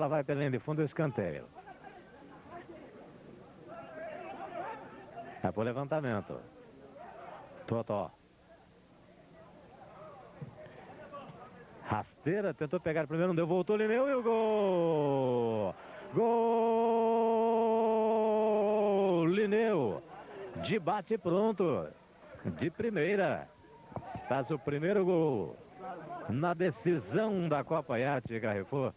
Ela vai pela linha de fundo do escanteio. É pro levantamento. Totó. Rasteira, tentou pegar primeiro, não deu, voltou, Lineu e o gol! Gol! Lineu, de bate pronto, de primeira, faz o primeiro gol na decisão da Copa Iate Carrefour.